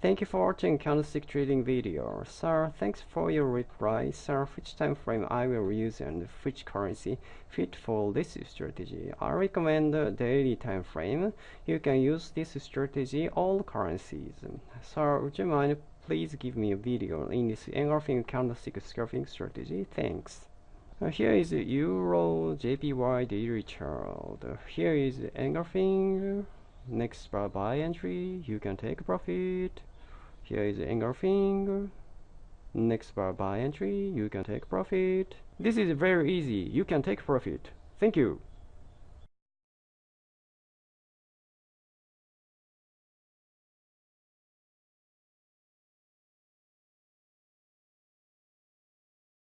Thank you for watching candlestick trading video. Sir, thanks for your reply. Sir, which time frame I will use and which currency fit for this strategy? I recommend daily time frame. You can use this strategy all currencies. Sir, would you mind please give me a video in this engulfing candlestick scalping strategy? Thanks. Uh, here is Euro JPY daily chart. Here is engulfing. Next buy entry. You can take profit. Here is engulfing. Next buy entry, you can take profit. This is very easy. You can take profit. Thank you.